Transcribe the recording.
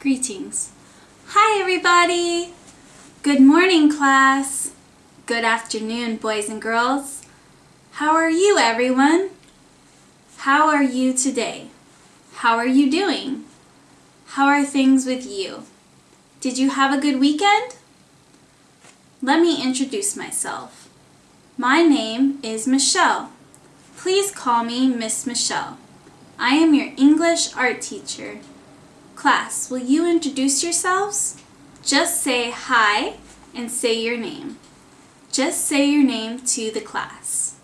Greetings. Hi everybody! Good morning class! Good afternoon boys and girls. How are you everyone? How are you today? How are you doing? How are things with you? Did you have a good weekend? Let me introduce myself. My name is Michelle. Please call me Miss Michelle. I am your English art teacher. Class, will you introduce yourselves? Just say hi and say your name. Just say your name to the class.